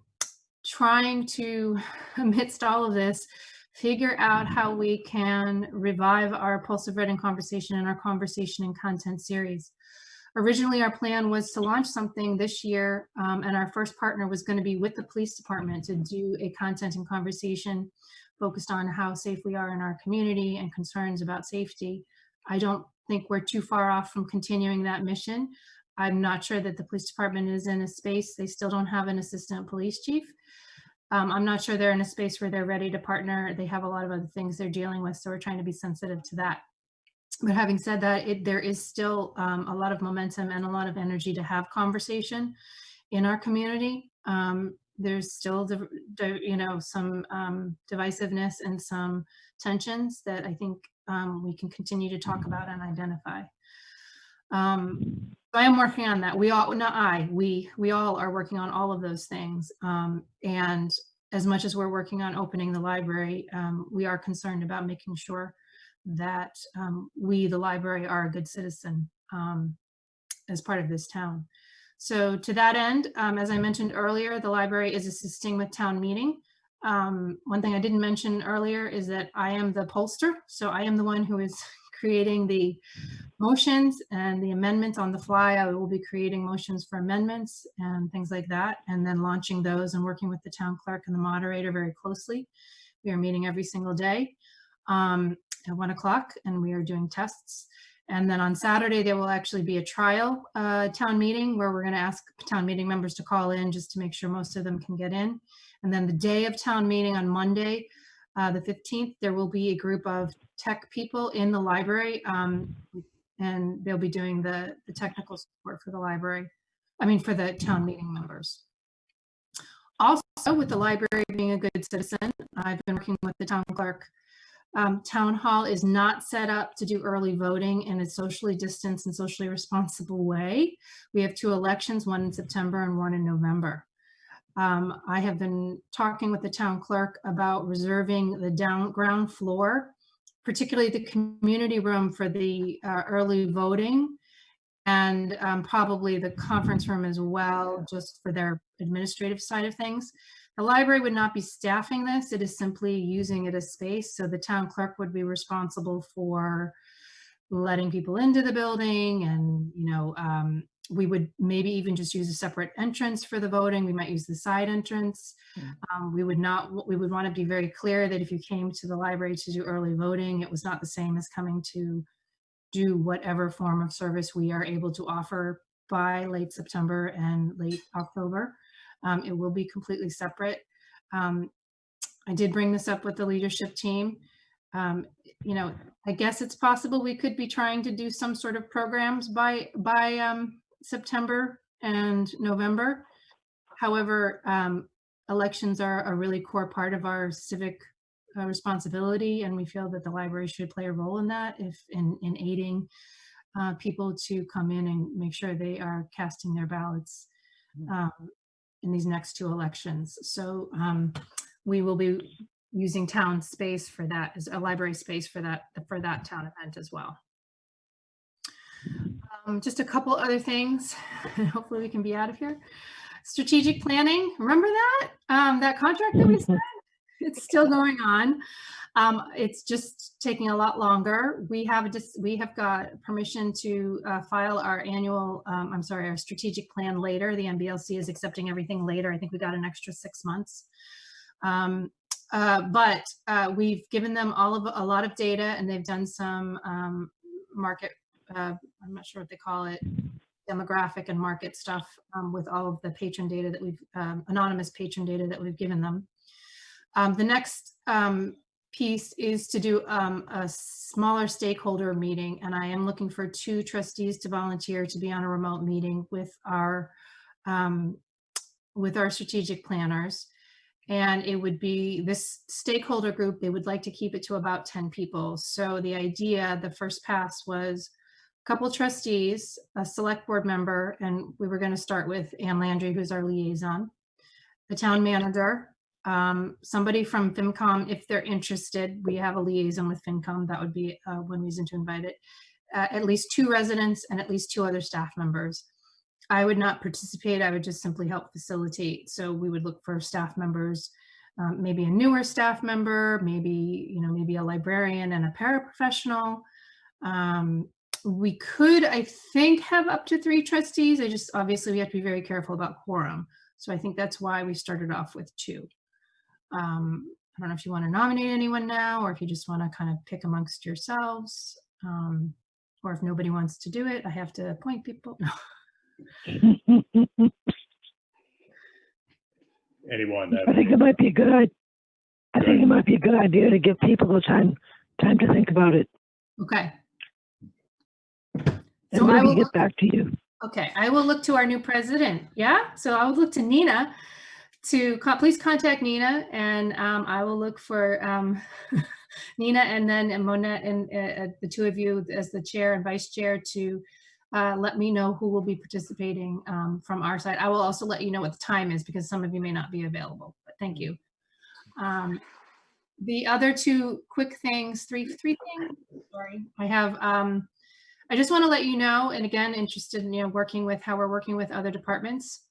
trying to, amidst all of this, figure out how we can revive our Pulse of Reading conversation and our conversation and content series. Originally, our plan was to launch something this year, um, and our first partner was going to be with the police department to do a content and conversation focused on how safe we are in our community and concerns about safety. I don't think we're too far off from continuing that mission. I'm not sure that the police department is in a space, they still don't have an assistant police chief. Um, I'm not sure they're in a space where they're ready to partner. They have a lot of other things they're dealing with, so we're trying to be sensitive to that. But having said that, it, there is still um, a lot of momentum and a lot of energy to have conversation in our community. Um, there's still, the, the, you know, some um, divisiveness and some tensions that I think um, we can continue to talk about and identify. I am working on that. We all, not I, we, we all are working on all of those things. Um, and as much as we're working on opening the library, um, we are concerned about making sure that um, we, the library, are a good citizen um, as part of this town. So to that end, um, as I mentioned earlier, the library is assisting with town meeting. Um, one thing I didn't mention earlier is that I am the pollster. So I am the one who is creating the motions and the amendments on the fly. I will be creating motions for amendments and things like that, and then launching those and working with the town clerk and the moderator very closely. We are meeting every single day um, at one o'clock and we are doing tests. And then on Saturday, there will actually be a trial uh, town meeting where we're going to ask town meeting members to call in just to make sure most of them can get in. And then the day of town meeting on Monday, uh, the 15th, there will be a group of tech people in the library um, and they'll be doing the, the technical support for the library. I mean, for the town meeting members. Also, with the library being a good citizen, I've been working with the town clerk. Um, town hall is not set up to do early voting in a socially distanced and socially responsible way. We have two elections, one in September and one in November. Um, I have been talking with the town clerk about reserving the down ground floor, particularly the community room for the uh, early voting and um, probably the conference room as well, just for their administrative side of things. The library would not be staffing this. It is simply using it as space. So the town clerk would be responsible for letting people into the building and, you know, um, we would maybe even just use a separate entrance for the voting. We might use the side entrance. Um, we would not, we would want to be very clear that if you came to the library to do early voting, it was not the same as coming to do whatever form of service we are able to offer by late September and late October. Um, it will be completely separate. Um, I did bring this up with the leadership team. Um, you know, I guess it's possible we could be trying to do some sort of programs by by um, September and November. However, um, elections are a really core part of our civic uh, responsibility, and we feel that the library should play a role in that, if in, in aiding uh, people to come in and make sure they are casting their ballots um, in these next two elections. So um, we will be using town space for that, as a library space for that for that town event as well. Um, just a couple other things, and hopefully we can be out of here. Strategic planning, remember that? Um, that contract that we signed? it's still going on. Um, it's just taking a lot longer. We have just, we have got permission to uh, file our annual, um, I'm sorry, our strategic plan later. The MBLC is accepting everything later. I think we got an extra six months. Um, uh, but uh, we've given them all of a lot of data and they've done some um, market, uh, I'm not sure what they call it, demographic and market stuff um, with all of the patron data that we've, um, anonymous patron data that we've given them. Um, the next um, piece is to do um, a smaller stakeholder meeting, and I am looking for two trustees to volunteer to be on a remote meeting with our um, with our strategic planners. And it would be this stakeholder group, they would like to keep it to about 10 people. So the idea, the first pass was couple trustees, a select board member, and we were going to start with Ann Landry, who's our liaison, the town manager, um, somebody from FinCom, if they're interested, we have a liaison with FinCom, that would be uh, one reason to invite it. Uh, at least two residents and at least two other staff members. I would not participate, I would just simply help facilitate. So we would look for staff members, um, maybe a newer staff member, maybe, you know, maybe a librarian and a paraprofessional. Um, we could, I think, have up to three trustees. I just, obviously we have to be very careful about quorum. So I think that's why we started off with two. Um, I don't know if you want to nominate anyone now, or if you just want to kind of pick amongst yourselves. Um, or if nobody wants to do it, I have to appoint people. No. Anyone I think it might be a good, i- I think it might be a good idea to give people the time, time to think about it Okay. And So I maybe will, get back to you. okay, I will look to our new president. Yeah, so I will look to Nina to, co- please contact Nina and um, I will look for um, Nina and then Monette and uh, uh, the two of you as the chair and vice chair to uh, let me know who will be participating um, from our side. I will also let you know what the time is because some of you may not be available, but thank you. Um, the other two quick things, three, three things, sorry, I have, um, I just want to let you know, and again, interested in, you know, working with how we're working with other departments.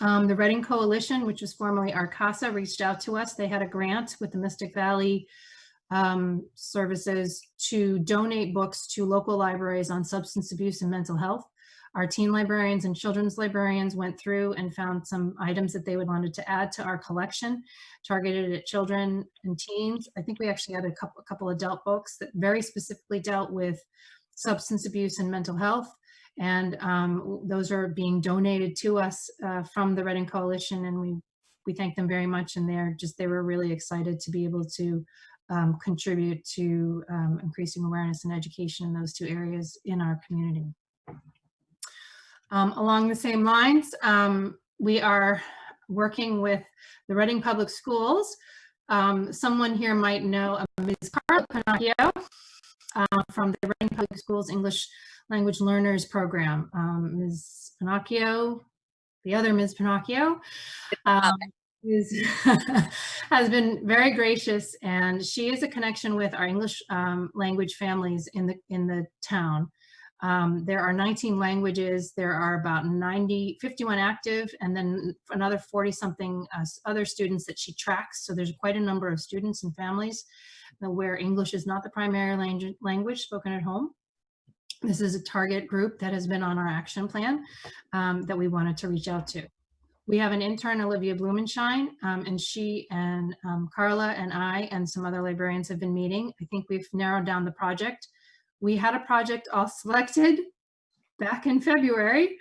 Um, the Reading Coalition, which was formerly RCASA, reached out to us. They had a grant with the Mystic Valley um, Services to donate books to local libraries on substance abuse and mental health. Our teen librarians and children's librarians went through and found some items that they would wanted to add to our collection targeted at children and teens. I think we actually had a couple, a couple adult books that very specifically dealt with substance abuse and mental health. And um, those are being donated to us uh, from the Reading Coalition and we, we thank them very much. And they're just, they were really excited to be able to um, contribute to um, increasing awareness and education in those two areas in our community. Um, along the same lines, um, we are working with the Reading Public Schools. Um, someone here might know uh, Ms. Carla Panaccio uh, from the Reading Public Schools English Language Learners Program. Um, Ms. Panaccio, the other Ms. Panaccio, um, is, has been very gracious and she is a connection with our English um, language families in the in the town. Um, there are 19 languages. There are about 90, 51 active, and then another 40 something uh, other students that she tracks. So there's quite a number of students and families where English is not the primary language, spoken at home. This is a target group that has been on our action plan um, that we wanted to reach out to. We have an intern, Olivia Blumenshine, um, and she and um, Carla and I and some other librarians have been meeting. I think we've narrowed down the project. We had a project all selected back in February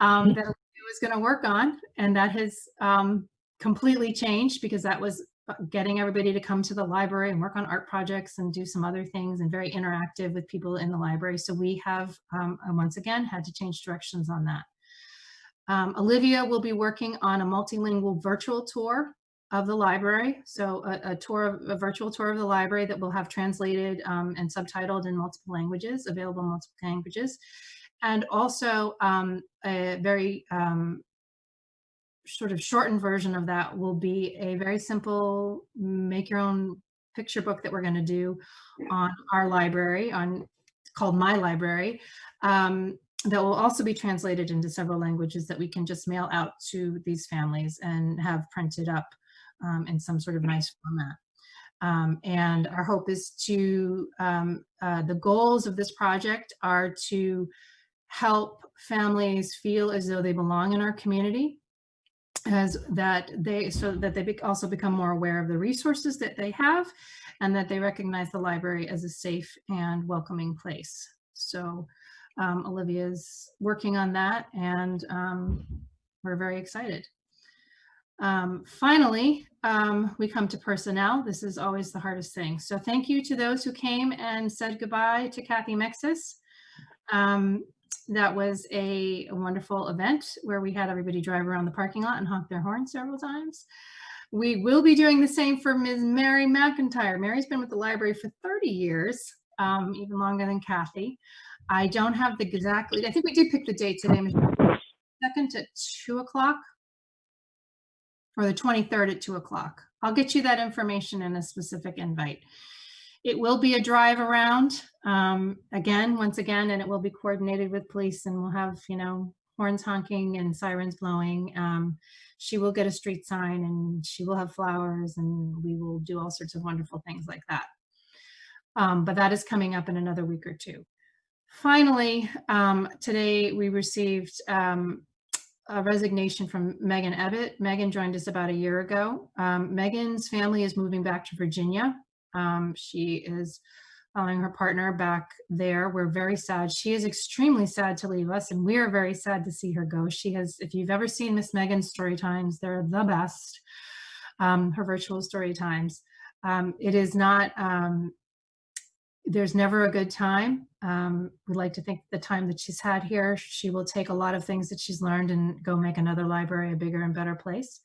um, that Olivia was going to work on, and that has um, completely changed because that was getting everybody to come to the library and work on art projects and do some other things and very interactive with people in the library. So we have, um, once again, had to change directions on that. Um, Olivia will be working on a multilingual virtual tour of the library. So a, a tour, of, a virtual tour of the library that will have translated um, and subtitled in multiple languages, available in multiple languages. And also um, a very um, sort of shortened version of that will be a very simple make your own picture book that we're going to do on our library on called My Library um, that will also be translated into several languages that we can just mail out to these families and have printed up um, in some sort of nice format. Um, and our hope is to, um, uh, the goals of this project are to help families feel as though they belong in our community as that they, so that they also become more aware of the resources that they have and that they recognize the library as a safe and welcoming place. So um, Olivia's working on that and um, we're very excited. Um, finally, um, we come to personnel. This is always the hardest thing. So thank you to those who came and said goodbye to Kathy Mexis. Um, that was a, wonderful event where we had everybody drive around the parking lot and honk their horn several times. We will be doing the same for Ms. Mary McIntyre. Mary's been with the library for 30 years, um, even longer than Kathy. I don't have the exactly, I think we did pick the date today, Michelle. second at two o'clock or the 23rd at two o'clock. I'll get you that information in a specific invite. It will be a drive around, um, again, once again, and it will be coordinated with police and we'll have, you know, horns honking and sirens blowing. Um, she will get a street sign and she will have flowers and we will do all sorts of wonderful things like that. Um, but that is coming up in another week or two. Finally, um, today we received um, a resignation from Megan Ebbett. Megan joined us about a year ago. Um, Megan's family is moving back to Virginia. Um, she is following her partner back there. We're very sad. She is extremely sad to leave us and we are very sad to see her go. She has, if you've ever seen Miss Megan's story times, they're the best, um, her virtual story times. Um, it is not, um, there's never a good time. Um, we like to think the time that she's had here, she will take a lot of things that she's learned and go make another library a bigger and better place.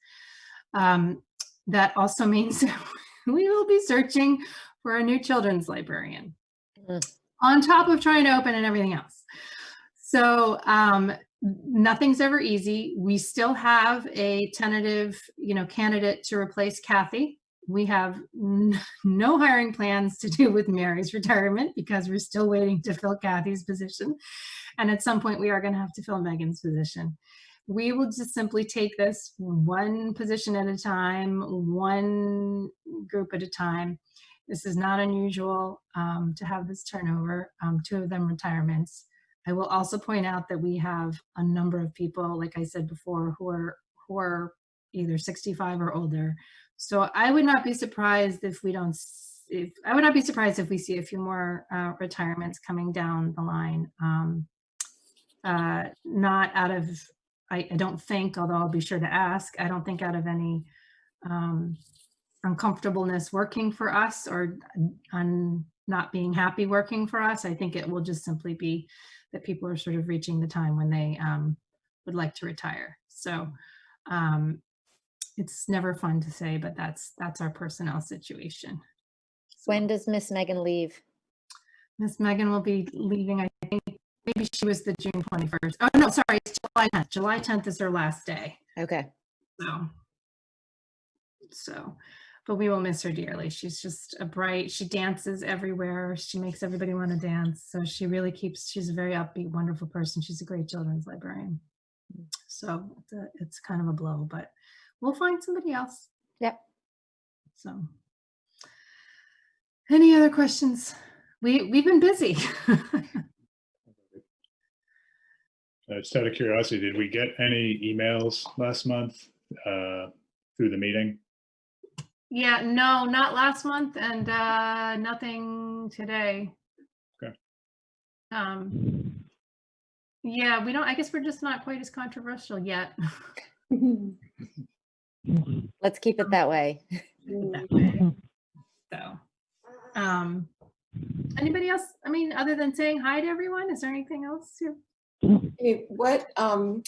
Um, that also means we will be searching for a new children's librarian Mm. on top of trying to open and everything else. So um, nothing's ever easy. We still have a tentative, you know, candidate to replace Kathy. We have no hiring plans to do with Mary's retirement because we're still waiting to fill Kathy's position. And at some point we are going to have to fill Megan's position. We will just simply take this one position at a time, one group at a time. This is not unusual um, to have this turnover, um, two of them retirements. I will also point out that we have a number of people, like I said before, who are who are either 65 or older. So I would not be surprised if we don't. If I would not be surprised if we see a few more uh, retirements coming down the line. Um, uh, not out of, I, I don't think, although I'll be sure to ask. I don't think out of any um, uncomfortableness working for us or on not being happy working for us. I think it will just simply be that people are sort of reaching the time when they um, would like to retire. So um, it's never fun to say, but that's that's our personnel situation. When does Miss Megan leave? Miss Megan will be leaving, I maybe she was the June 21st. Oh, no, sorry, it's July 10th. July 10th is her last day. Okay. So, so, but we will miss her dearly. She's just a bright, she dances everywhere. She makes everybody want to dance. So she really keeps, she's a very upbeat, wonderful person. She's a great children's librarian. So it's, a, it's kind of a blow, but we'll find somebody else. Yep. So, any other questions? We, we've been busy. Uh, Just out of curiosity, did we get any emails last month uh, through the meeting? Yeah, no, not last month and uh nothing today. Okay. Um, yeah, we don't, I guess we're just not quite as controversial yet. Let's keep it that way. that way. So, um, anybody else? I mean, other than saying hi to everyone, is there anything else? you- Hey, What, um,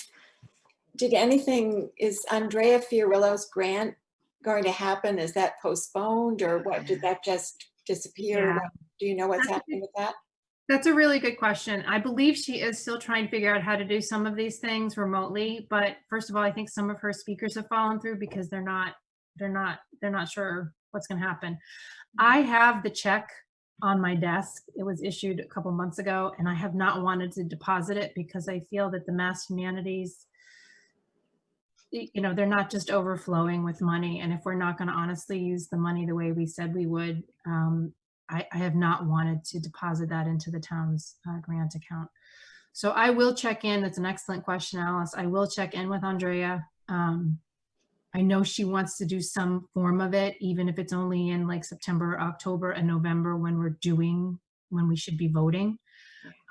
did anything, is Andrea Fiorillo's grant going to happen? Is that postponed or what? Did that just disappear? Yeah. Do you know what's That's a happening with that? That's a really good question. I believe she is still trying to figure out how to do some of these things remotely, but first of all, I think some of her speakers have fallen through because they're not, they're not, they're not sure what's gonna happen. I have the check on my desk. It was issued a couple months ago and I have not wanted to deposit it because I feel that the Mass Humanities you know, they're not just overflowing with money. And if we're not going to honestly use the money the way we said we would, um, I, I have not wanted to deposit that into the town's uh, grant account. So I will check in. That's an excellent question, Alice. I will check in with Andrea. Um, I know she wants to do some form of it, even if it's only in like September, October, and November when we're doing, when we should be voting.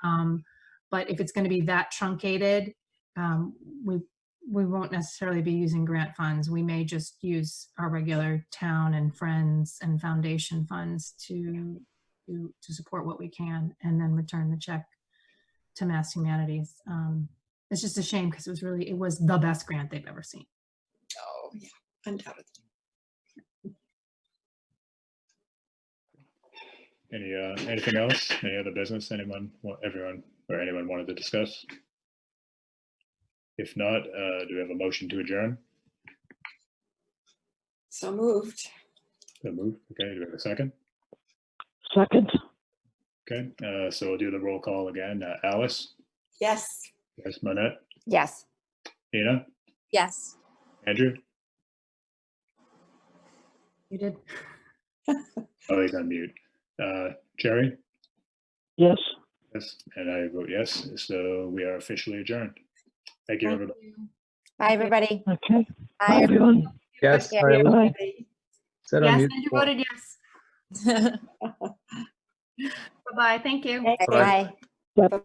Um, but if it's going to be that truncated, um, we we won't necessarily be using grant funds. We may just use our regular town and friends and foundation funds to to, to support what we can, and then return the check to Mass Humanities. Um, it's just a shame because it was really it was the best grant they've ever seen. Yeah, undoubtedly. Any, uh, anything else? Any other business? Anyone, wa- everyone, or anyone wanted to discuss? If not, uh, do we have a motion to adjourn? So moved. The move, okay, do we have a second? Second, Okay, uh, so we'll do the roll call again. Uh, Alice, Yes. yes, Manette, Yes. Ina, Yes. Andrew? You did. Oh, he's on mute. Uh, Jerry? yes. Yes, and I vote yes, so we are officially adjourned. Thank you, Thank everybody. you. Bye, everybody. Okay. Bye, Bye, everyone. Yes. Yeah. I was- Bye. said on Yes, mute Andrew before. voted yes. Bye-bye. Thank you. Bye. Bye. Bye.